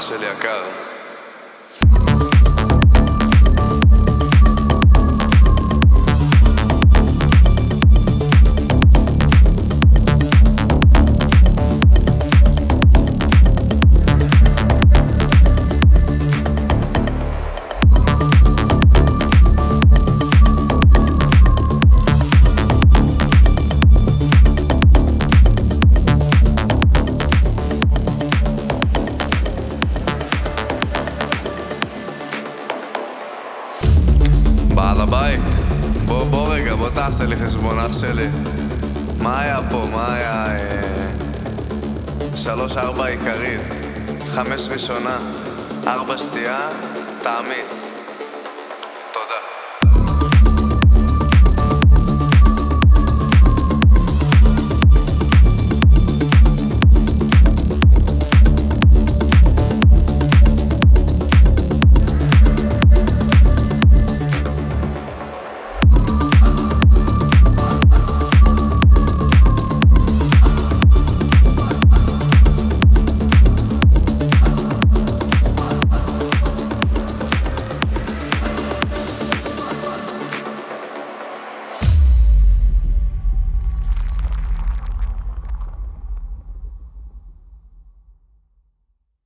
אח שלי יקר. בעל הבית, בוא, בוא רגע, בוא תעשה לי חשבון אח שלי. מה היה פה? מה היה? אה... שלוש ארבע עיקרית, חמש ראשונה, ארבע שתייה, תעמיס.